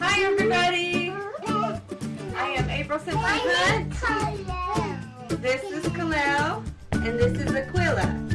Hi everybody! I am April Simpson Hunt. This is Kalel and this is Aquila.